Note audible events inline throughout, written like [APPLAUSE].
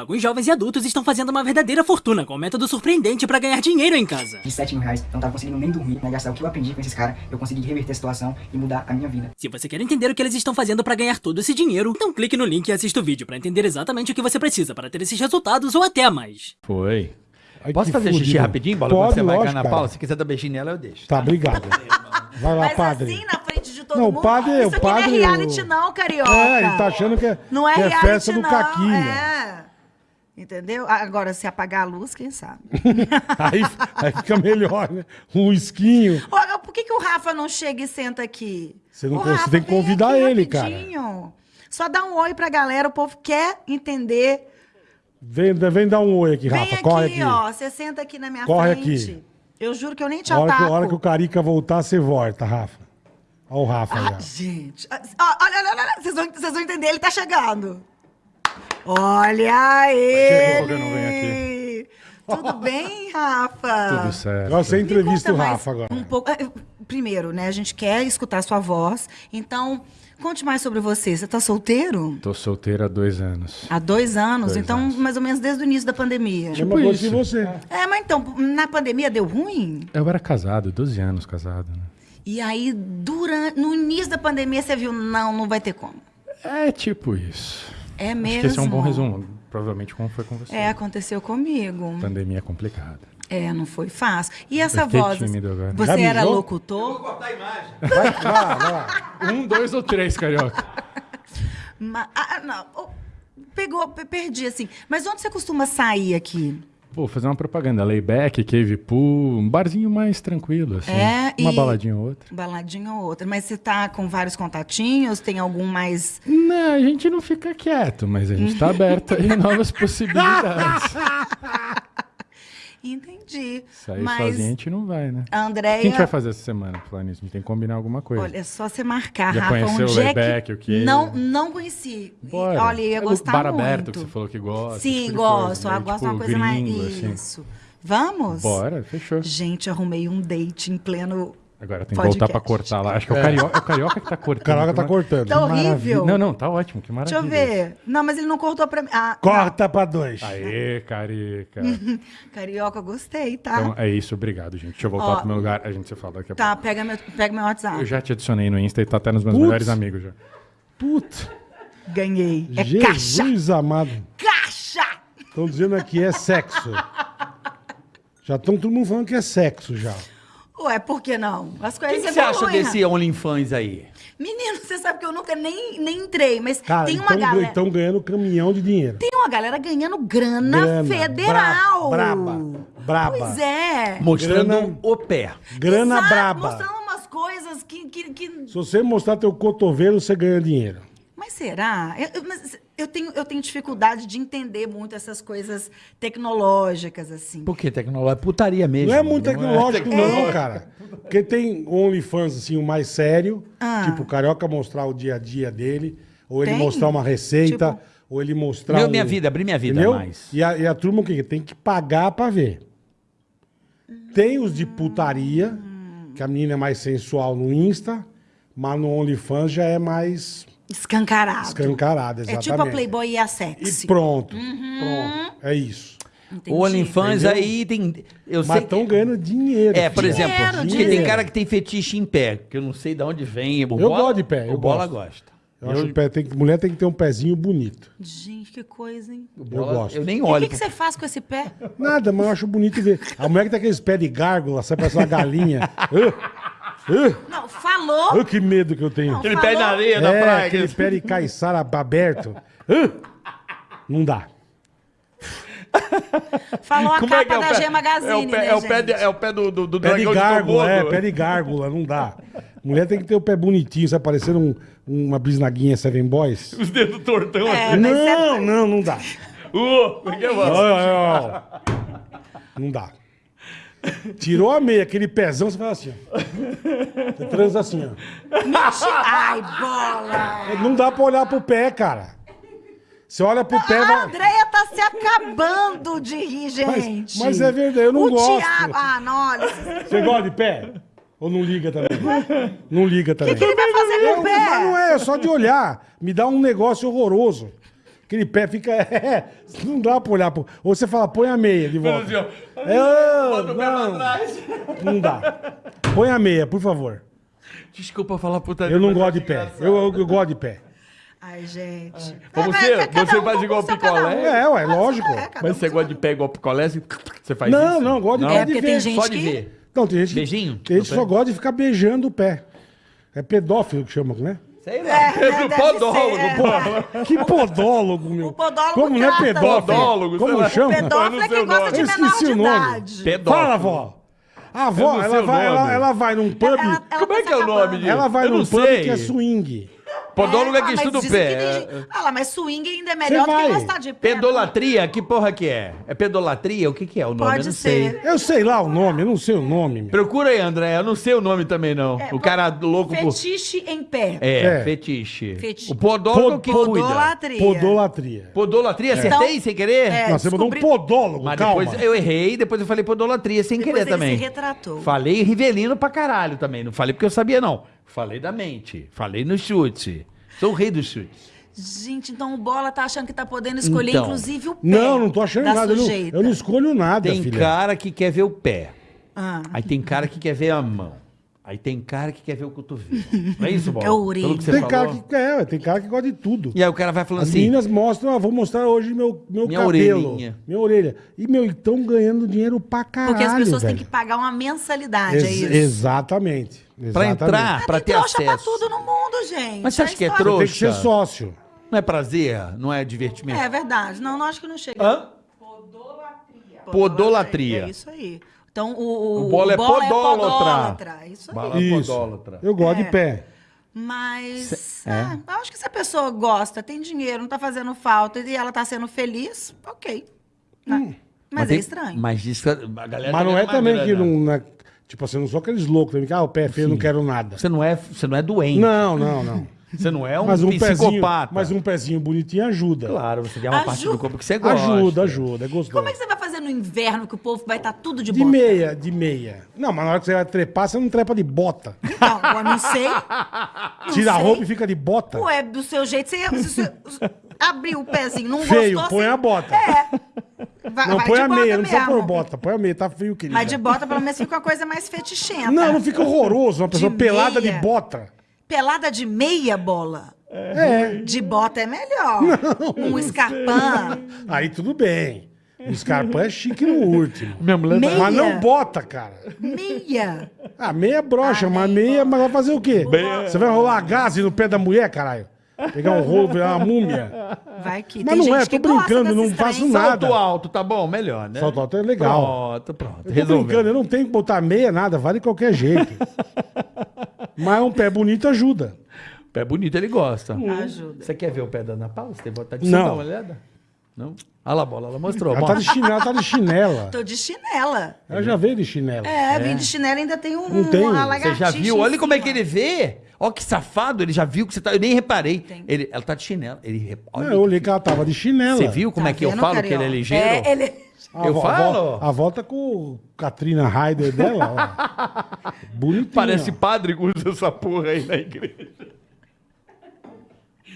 Alguns jovens e adultos estão fazendo uma verdadeira fortuna com um método surpreendente pra ganhar dinheiro em casa. De 7 mil reais, eu não tava conseguindo nem dormir, né? Gastar o que eu aprendi com esses caras, eu consegui reverter a situação e mudar a minha vida. Se você quer entender o que eles estão fazendo pra ganhar todo esse dinheiro, então clique no link e assista o vídeo pra entender exatamente o que você precisa para ter esses resultados ou até mais. Foi. Ai, Posso fazer xixi fudido. rapidinho, Bola? Pode, você vai lógico, na. Paula, se quiser dar beijinho nela, eu deixo. Tá, obrigado. Vai lá, Mas padre. assim, na frente de todo Não, o mundo, padre- isso o aqui padre- não é reality não, carioca. É, ele tá achando que é, Não é que é reality festa do não, caquinho. é. Entendeu? Agora, se apagar a luz, quem sabe? [LAUGHS] Aí, aí fica melhor, né? Um esquinho. Olha, por que, que o Rafa não chega e senta aqui? Você não O cons- Rafa, tem que vem convidar aqui ele, cara. rapidinho. Só dá um oi pra galera, o povo quer entender. Vem, vem dar um oi aqui, Vem Rafa. aqui, Corre aqui. ó. Você senta aqui na minha Corre frente. aqui. Eu juro que eu nem te A hora, que, ataco. a hora que o Carica voltar, você volta, Rafa. Olha o Rafa Ah, já. gente. Ah, Olha, olha, olha, olha. Vocês vão, vocês vão entender, ele tá chegando. Olha ele! que eu não venho Tudo bem, Rafa? Tudo certo. Me entrevista o Rafa agora. Um pouco. eh, Primeiro, né? A gente quer escutar a sua voz. Então, conte mais sobre você. Você tá solteiro? Tô solteiro há dois anos. Há dois anos, Dois então, anos. mais ou menos desde o início da pandemia. Mesma coisa isso. que você. É, mas então, na pandemia deu ruim? Eu era casado, 12 anos casado, né? E aí, durante, no início da pandemia, você viu, não, não vai ter como. É tipo isso. É mesmo. Acho que esse é um bom resumo. Provavelmente como foi com você. É, aconteceu comigo. Pandemia é complicada. É, não foi fácil. E essa Eu fiquei voz? tímido agora. Você Já era mijou? locutor? Vai, vai lá, vai lá. Um, dois ou três, carioca. [LAUGHS] Ma- ah, não. Oh, Pegou, pe- perdi assim. Mas onde você costuma sair aqui? Pô, fazer uma propaganda. Layback, cave pool, um barzinho mais tranquilo, assim. É, Uma baladinha ou outra. Baladinha ou outra. Mas você tá com vários contatinhos? Tem algum mais. Não, a gente não fica quieto, mas a gente tá aberto aí a [LAUGHS] novas possibilidades. [LAUGHS] Entendi. Sair Mas sozinho a gente não vai, né? a O Andréia. que a gente vai fazer essa semana, nisso? A gente tem que combinar alguma coisa. Olha, é só você marcar, Já Rafa. conheceu onde o é. Layback, o que? Não, não conheci. Bora. Olha, eu ia É o gostar bar muito. aberto que você falou que gosta. Sim, tipo gosto. coisa, eu meio gosto de tipo uma coisa mais. gringo, assim. Isso. Vamos? Bora, fechou. Gente, arrumei um date em pleno. Agora tem que voltar pra cortar lá. Acho que é o carioca, é o carioca que tá cortando. O Caraca que tá cortando. Tá horrível. Não, não, tá ótimo, que Deixa maravilha. eu ver. Não, mas ele não cortou pra mim. Ah, Corta pra dois. Aê, carica. não. [LAUGHS] Carioca, gostei, tá? Então é isso, obrigado, gente. Deixa eu voltar Ó, pro meu lugar, a gente se fala daqui a Tá, pega meu, pega meu WhatsApp. pouco. Eu já te adicionei no Insta e tá até nos meus Putz. melhores amigos já. Putz, Ganhei. É caixa! Jesus amado. Caixa! Estão dizendo aqui é sexo. [LAUGHS] Já estão todo mundo falando que é sexo já. Ué, por que não? As O coisas que, que você acha desse OnlyFans aí? Menino, você sabe que eu nunca nem, nem entrei, mas Cara, tem uma então galera. estão ganhando caminhão de dinheiro. Tem uma galera ganhando grana, Grana, federal. braba, braba. Pois é. Mostrando Grana- o pé. Grana Exato, braba. Mostrando umas coisas que. que, que- Se você mostrar teu cotovelo, você ganha dinheiro. Mas será? Eu- mas eu tenho, eu tenho dificuldade de entender muito essas coisas tecnológicas, assim. Por que tecnologia? É putaria mesmo. Não é muito tecnológico, É. não, cara. Porque tem OnlyFans, assim, o mais sério. Ah. Tipo, o Carioca mostrar o dia a dia dele. Ou ele Tem? mostrar uma receita. Tipo- Ou ele mostrar. Meu, um- minha vida, abrir minha vida Entendeu? mais. E a, e a turma o quê? Tem que pagar pra ver. Tem os de putaria, que a menina é mais sensual no Insta, mas no OnlyFans já é mais Escancarado. escancarada, É exatamente. tipo a Playboy e a Sexy. E pronto, pronto. É isso. Entendi. O OnlyFans aí tem. Eu Mas sei. estão ganhando dinheiro. É, por filho. exemplo, Dinheiro, tem cara que tem fetiche em pé, que eu não sei de onde vem. O Eu gosto de pé, O eu bola gosto. gosta. Eu acho que o pé tem mulher tem que ter um pezinho bonito. Gente, que coisa, hein? Eu bola, gosto. Eu nem E o olho. que, que você faz com esse pé? Nada, mas eu acho bonito ver. A mulher que tem aqueles pés de gárgula, sai parece uma galinha. [LAUGHS] Não, falou. que medo que eu tenho. Não, Aquele pé na areia da É, praia. aquele pé de caiçara aberto. Não dá. Falou a Como é capa é o da pé? G Magazine, é o pé, né, é o pé, de- gente? é o pé do, do, do Pé de dragão gárgula, Komodo. é, pé de gárgula, não dá. Mulher tem que ter o pé bonitinho, sai parecendo um- uma bisnaguinha Seven Boys. Os dedos tortão É, assim. Não, não, não dá. Uh, como é que é. Não dá. Tirou a meia, aquele pezão, você faz assim, ó. Você transa assim, ó. Ai, bola. Não dá pra olhar pro pé, cara. Você olha pro pé... A vai- Andréia tá se acabando de rir, gente. mas é verdade, eu não o gosto. Thiago... Ah, não, olha. O Você gosta de pé? Ou não liga também? Não liga também. que, que ele vai fazer com o mas não pé? é, é só de olhar. Me dá um negócio horroroso. Aquele pé fica. [LAUGHS] é, não dá pra olhar. pro- Ou você fala, põe a meia de volta. Assim, ó. É, Bota o pé pra não, trás. não dá. Põe a meia, por favor. Desculpa falar putaria. Eu não mas gosto de pé. Eu, eu, eu gosto de pé. Ai, gente. Como Vai, você- cada você um faz igual picolé? um. É, ué, lógico. É, um Mas você seu gosta de pé igual picolé? assim, Você faz Não, isso? não, gosto de um. pé É, de ver. tem gente Só de que... ver. Não, tem gente, Beijinho tem gente só pé? gosta de ficar beijando o pé. É pedófilo que chama, né? Sei lá. É, É, né, [LAUGHS] podólogo, ser, é. pô. Que podólogo, meu. O podólogo Como não é pedófilo? Podólogo, Como chama? Pedófilo é Eu não sei quem o gosta nome. de Eu menor de o nome. idade. Pedófilo. Fala, avó. A avó, ela o vai, ela, ela vai num pub. Ela- ela Como é que é o nome disso? Ela vai Eu num pub sei. que é swing. Podólogo é ah, que mas estuda o que tem pé. gente- Ah lá, mas swing ainda é melhor do vai. que gostar de pé. Pedolatria? Que porra que é? É pedolatria? O que que é o nome? Pode eu não ser. sei. Eu sei lá o nome, eu não sei o nome, meu. Procura aí, André. Eu não sei o nome também, não. É, o cara louco por... Fetiche em pé. É, É. fetiche. Fetiche. O podólogo é o que Pod- cuida. Podolatria. Podolatria. Podolatria? Acertei sem querer? é, Nossa, você mandou um podólogo, Mas calma. depois eu errei, depois eu falei podolatria sem Depois querer ele também. se retratou. Falei rivelino pra caralho também. Não falei porque eu sabia, não. Falei da mente. Falei no chute. Sou o rei do chute. Gente, então o Bola tá achando que tá podendo escolher, Então. inclusive, o pé. Não, não tô achando da nada. Eu não, Sujeita. eu não escolho nada, Tem filha. cara que quer ver o pé. Ah. Aí tem cara que quer ver a mão. Aí tem cara que quer ver o cotovelo. [LAUGHS] Não é isso, Bola? É a orelha. Pelo que você Tem falou. cara, que, é, tem cara que gosta de tudo. E aí o cara vai falando As assim... meninas mostram, ah, vou mostrar hoje meu, meu Minha cabelo. orelhinha. Minha orelha. E, meu, estão ganhando dinheiro pra caralho, Porque as pessoas velho. têm que pagar uma mensalidade, Ex- é isso? Exatamente. Pra exatamente. entrar, pra ter tem trouxa acesso. pra tudo no mundo, gente. Mas você acha que é trouxa? Tem que ser sócio. Não é prazer? Não é divertimento? É verdade. Não, não acho que não chega. Hã? Podolatria. É isso aí. Então, o, o, O Bola é podólatra. podólatra, É isso aí. Bala Isso. podólatra. Eu gosto É. de pé. Mas, é. é, eu acho que se a pessoa gosta, tem dinheiro, não tá fazendo falta e ela tá sendo feliz, ok. Né? Mas, tem- é estranho. Mas diz que a galera Mas não é também que grana. não. né, tipo assim, não sou aqueles loucos também que, ah, o pé é feio, não quero nada. Você não é, você não é doente. Não, não, não. [LAUGHS] Você não é um, mas um pezinho, psicopata. mas um pezinho bonitinho ajuda. Claro, você tem uma parte Ajuda. do corpo que você gosta. Ajuda, ajuda, é gostoso. Como é que você vai fazer no inverno que o povo vai estar tudo de, De bota? meia, de meia. Não, mas na hora que você vai trepar, você não trepa de bota. Então, eu não sei. [LAUGHS] Não Tira a sei. roupa e fica de bota. Ué, do seu jeito, você, você, [LAUGHS] você abriu o pezinho, não Feio, gostou, põe você- a bota. É. Vai, não, vai põe de a bota meia, não precisa pôr bota. Põe a meia, tá frio, querido. Mas de bota, pelo menos, fica uma coisa mais fetichenta. Não, não fica horroroso. Uma pessoa De pelada meia. de bota. Pelada de meia bola. É. De bota é melhor. Um escarpão. Aí tudo bem. O Scarpa é chique no último. [LAUGHS] Minha mulher Meia. Mas não bota, cara. Meia. Ah, meia brocha, Ah, mas meia, mas vai fazer o quê? Você vai rolar gás no pé da mulher, caralho? Pegar um rolo, virar uma múmia. Vai que Mas tem não é, gente tô que brincando, não faço nada. Salto alto, tá bom? Melhor, né? Salto alto é legal. Pronto, pronto. Eu tô Resolveu. brincando, eu não tenho que botar meia, nada, vale de qualquer jeito. [LAUGHS] Mas um pé bonito ajuda. Pé bonito, ele gosta. Ajuda. Você quer ver o pé da Ana Paula? Você tem vontade de Não. dar uma olhada? Não? Olha lá a bola, ela mostrou. Ela tá de chinela, ela tá de chinela. Tô de chinela. Ela já veio de chinela. É, vim de chinela e ainda tem um, Não tem. uma Você já viu? Olha como é que cima. ele vê. Ó que safado, ele já viu que você tá... Eu nem reparei. Tem. Ele, ela tá de chinelo. Ele... Olha Não, eu olhei que ela tava de chinela. Você viu como Tá é que eu falo que ele é ligeiro? É, ele... Eu vo- falo? A, vo- a volta com o Katrina Ryder dela, ó. [LAUGHS] Bonitinho. Parece padre que usa essa porra aí na igreja.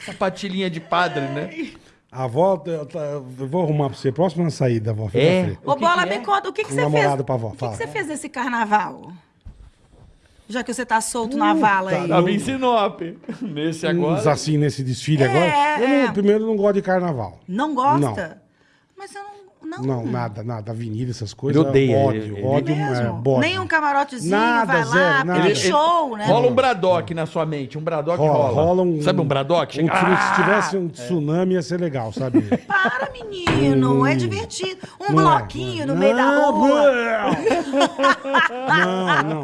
Sapatilhinha de padre, né? A volta, eu, tá- eu vou arrumar pra você. Próxima saída, avó. Fica É? Ô, Bola, que me é? conta, o que, que você fez? namorado pra avó, O que, que você fez esse carnaval? Já que você tá solto na vala aí. Tava em Sinop. Nesse Uns agora. assim nesse desfile É, agora. Eu não- é. primeiro, eu não gosto de carnaval. Não gosta? Mas eu não... Não, Não, nada, nada. Avenida, essas coisas. Ele odeia, Ódio, ele- ele- ódio, É mesmo? é, bode. Nem um camarotezinho, Nada, vai lá, zero, porque nada. tem Ele- show, né? Rola um Braddock na sua mente. Um Braddock Rola, rola. rola um. Sabe um Braddock? Um, Ah! Se tivesse um tsunami, ia ser legal, sabe? [LAUGHS] Para, menino, é divertido. Um Não é, bloquinho não é. no meio da Não, rua. Não, não.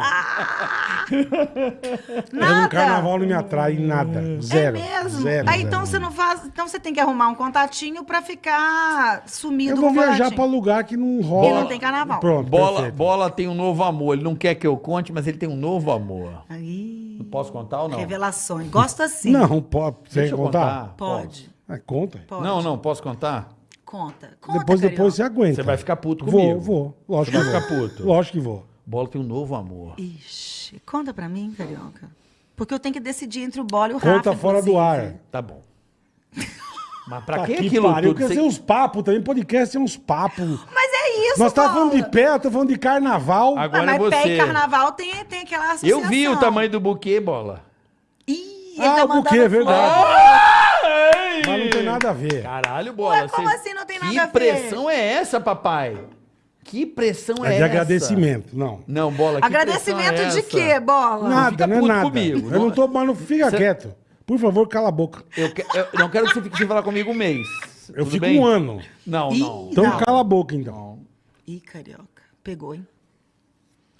Nada. Eu no carnaval não me atrai em nada. Zero. É mesmo? Zero, Aí zero. então você não faz. Então você tem que arrumar um contatinho pra ficar sumido Eu vou um viajar pra lugar que não rola. E não tem carnaval. Pronto, Bola, perfeito. bola tem um novo amor. Ele não quer que eu conte, mas ele tem um novo amor. Aí, Posso contar ou não? revelações. Gosto assim. Não, pode. Você Deixa quer eu contar? contar. Pode. É, conta. Pode. Não, não, posso contar? Conta. Conta, depois, depois você aguenta. Você vai ficar puto Vou, comigo. vou. Lógico Você que vai vou. ficar puto. Lógico que vou. Bola tem um novo amor. Ixi, conta pra mim, Carioca. Porque eu tenho que decidir entre o bola e o Conta Rafa. fora do inclusive. ar. Tá bom. [LAUGHS] Mas pra Tá que que aquilo pariu, tudo? Quer dizer, uns papos também, podcast é uns papos. Mas é isso, Nós tá Paulo. falando de pé, eu tô falando de carnaval. Agora Ah, é mas pé você. e carnaval tem, tem aquela associação. Eu vi o tamanho do buquê, bola. Ih, ele Ah, tá o buquê, é verdade. Ai! Mas não tem nada a ver. Caralho, bola. Ué, como você- assim não tem nada que a ver? pressão é essa, papai? Que pressão é, É de essa? agradecimento, não. Não, bola, que Agradecimento é de quê, bola? Nada, fica não é puto nada. comigo. Eu não tô, mas não fica Cê- quieto. Por favor, cala a boca. Eu, que- eu não quero que você fique sem falar comigo um mês. Eu Tudo fico bem? um ano. Não, Ih, não. Então Não. cala a boca, então. Ih, carioca. Pegou, hein?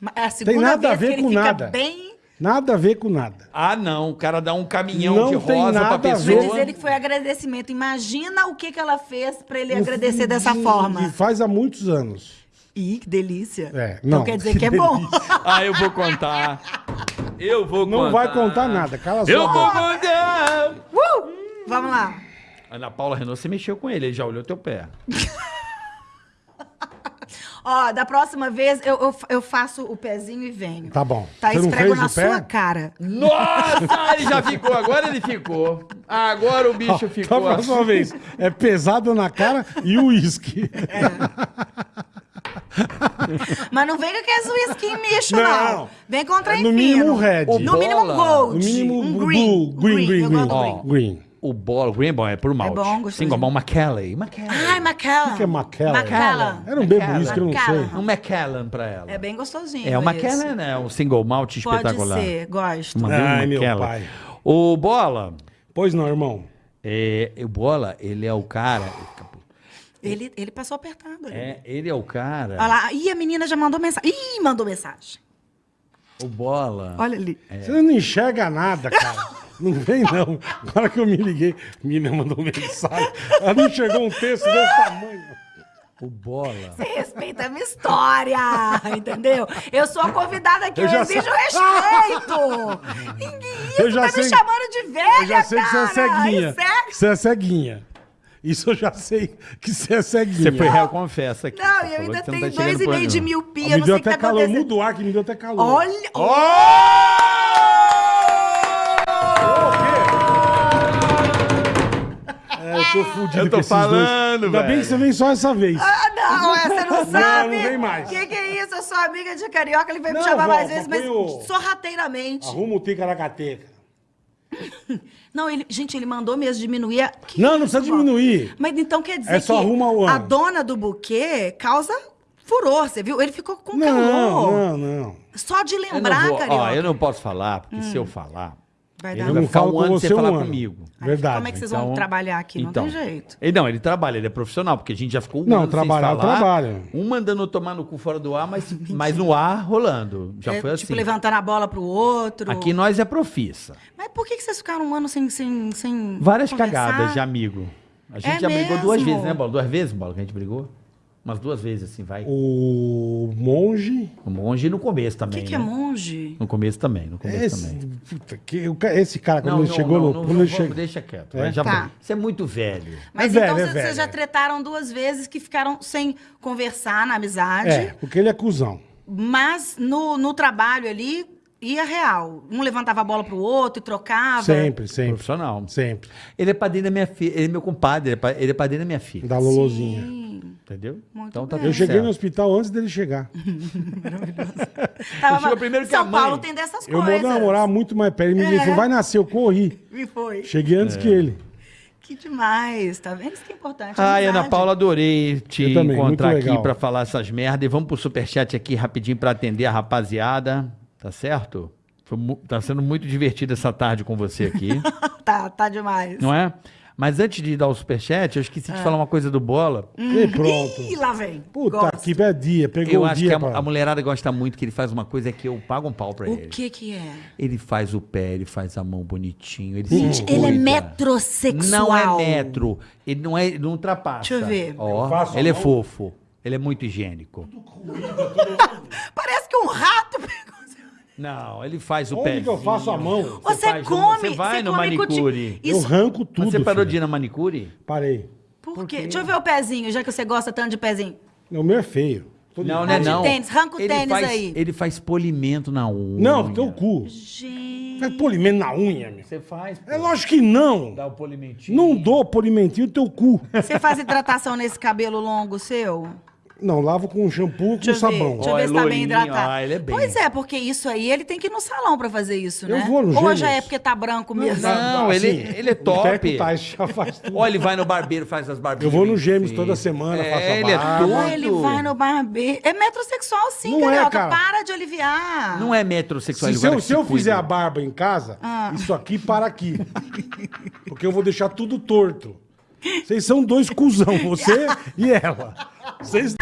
Mas É a segunda nada a vez ver que ele com fica nada. bem... Nada a ver com nada. Ah, não. O cara dá um caminhão Não de tem rosa pra nada a pessoa. ver. Vai dizer ele que foi agradecimento. Imagina o que, que ela fez pra ele agradecer dessa E- forma. E faz há muitos anos. Ih, que delícia. É, então não, quer dizer que [LAUGHS] que é bom. Ah, eu vou contar. Eu vou contar. Não vai contar nada, cala a Eu vou contar. Uh! Vamos lá. Ana Paula Renault, você mexeu com ele, ele já olhou teu pé. [LAUGHS] Ó, da próxima vez eu, eu, eu faço o pezinho e venho. Tá bom. Tá, Você não esfrego na sua cara. Nossa, [LAUGHS] ele já ficou, agora ele ficou. Agora o bicho Ó, ficou. Tá, mais uma vez. É pesado na cara e o uísque. [LAUGHS] Mas não vem com aqueles whisky micho, Não. não. Vem com trem É no mínimo red. O No mínimo Bola. gold. No mínimo um blue, green. green, green, Eu green. green. Green. O bolo, green bom, é por malte. bom, gostosinho. Single bom, Macallan. Macallan. Ai, Macallan. O que é Macallan? Macallan. Eu não bebo Macallan. uísque, eu não sei. Macallan. Um Macallan pra ela. É bem gostosinho. É, o esse. Macallan é um single malt Pode espetacular. ser, gosto. Mandei um Ai, meu pai. O Bola, Pois não, irmão. é, o Bola, ele é o cara... Ele, ele passou apertado ali. É, ele é o cara... Olha lá. Ih, a menina já mandou mensagem. Ih, mandou mensagem. O Bola... Olha ali. Você não enxerga nada, cara. [LAUGHS] Não vem, não. Agora que eu me liguei, a menina mandou mensagem. Ela não enxergou um texto desse tamanho. O Bola... Você respeita a minha história, entendeu? Eu sou a convidada aqui, Eu eu, já exijo sei- respeito. [LAUGHS] Ninguém Eu já tá sei- me chamando de velha, Eu já sei que você é cara. ceguinha. É- Você é ceguinha. Isso eu já sei que você é ceguinha. Você foi réu, confessa aqui. Não, e eu ainda não tenho tá dois e meio de miopia, me eu não deu sei o que até tá calor. Muda o ar que me deu até calor. Olha, É, eu tô fudido Eu tô com esses falando, dois. Ainda bem velho. que você vem só essa vez. Ah, não, é, você não sabe. não vem mais. O que, que é isso? Eu sou amiga de carioca, ele veio me Não, chamar vó, mais vezes, mas o- sorrateiramente. Arruma o ticaracateca. [LAUGHS] Não, ele, gente, ele mandou mesmo diminuir. a- Que Não, não precisa vó? diminuir. Mas então quer dizer É só que arruma o a ano. dona do buquê causa furor, você viu? Ele ficou com Não, calor. não, não. Só de Eu não, lembrar, vou, ó, eu não posso falar, porque se eu falar, Vai dar. Eu vai não ficar um ano você sem um falar ano. comigo. Verdade. Como é que vocês Então- vão trabalhar aqui? Então, não tem jeito. Ele, não, ele trabalha, ele é profissional, porque a gente já ficou um Não, ano trabalhar, sem falar. eu trabalho. Um mandando tomar no cu fora do ar, mas, [LAUGHS] mas no ar rolando. Já É, foi assim. Tipo, levantando a bola pro outro. Aqui nós é profissa. Mas por que, que vocês ficaram um ano sem, sem, sem Várias conversar? cagadas de amigo. A gente É já brigou duas mesmo? vezes, né, Bola? Duas vezes, Bola, que a gente brigou? Umas duas vezes, assim, vai. O monge. O monge no começo O também. que, que é né? monge? No começo também, no começo Esse, também. puta, que, o esse cara, quando ele chegou no. não, quando não, ele chegou- deixa quieto. É? vai, já Tá. Você é muito velho. Mas É então velho, é vocês velho, já é. tretaram duas vezes que ficaram sem conversar na amizade. É, porque ele é cuzão. Mas no, no trabalho ali, ia real. Um levantava a bola pro outro e trocava. Sempre, sempre. Profissional. Sempre. Ele é padrinho da minha filha. Ele é meu compadre. Ele é ele é padrinho da minha filha. Da Lolozinha. Sim. Entendeu? Muito então tá bem. Eu cheguei certo. no hospital antes dele chegar. [LAUGHS] Tava- chegou primeiro que São a mãe. Paulo tem dessas Eu coisas. mando namorar muito mais perto. Ele me É. disse, vai nascer, eu corri. E foi. Cheguei antes É. que ele. Que demais. Tá vendo? Isso que é importante. Ai, amizade. Ana Paula, adorei te Eu também, encontrar aqui pra falar essas merdas. E vamos pro superchat aqui rapidinho pra atender a rapaziada. Tá certo? Foi tá sendo muito divertido essa tarde com você aqui, [LAUGHS] tá, tá demais. não é? Mas antes de dar o superchat, eu esqueci Ah. de falar uma coisa do Bola. E pronto. Ih, lá vem. Puta Gosto. que dia. Pegou Eu o acho que dia a, pra... a mulherada gosta muito que ele faz uma coisa que eu pago um pau pra O ele. que que é? Ele faz o pé, ele faz a mão bonitinho. Ele Gente, se ele é cuida. metrosexual. Não é metro. Ele não, é, ele não ultrapassa. Deixa eu ver. Ó, Eu faço a ele é mão. fofo. Ele é muito higiênico. [LAUGHS] Parece que um rato pegou. Não, ele faz o Onde pé. que eu faço a mão? Você, no- come. você vai no come cuti- manicure. Eu Isso. arranco tudo, Você parou filho. de ir na manicure? Parei. Por quê? Deixa eu ver o pezinho, já que você gosta tanto de pezinho. O meu é feio. Tô Não, é de não. tênis, arranca o ele tênis faz, aí. Ele faz polimento na unha. Não, teu cu. Gente. Faz polimento na unha, meu. Você faz, pô. É lógico que não. Dá o polimentinho. Não dou polimentinho no teu cu. Você faz hidratação nesse cabelo longo seu? Não, lavo com shampoo com Deixa eu sabão. ver, deixa eu ver é se tá bem hidratado. ah, ele é bem. Pois é, porque isso aí ele tem que ir no salão pra fazer isso, Eu né? vou no Ou Gêmeos. já é porque tá branco mesmo? Não, ele- ele é top. O Tais já faz tudo. Ó, ele vai no barbeiro, faz as barbinhas. Eu vou no Gêmeos toda semana, é, faço a ele é barba. tudo. Ah, ele vai no barbeiro. É metrosexual sim, Não é, Carioca. cara. Para de aliviar. Não é metrosexual. Se, se eu, se eu fizer a barba em casa, Ah. isso aqui para aqui. Porque eu vou deixar tudo torto. Vocês são dois cuzão, você [LAUGHS] e ela. Vocês.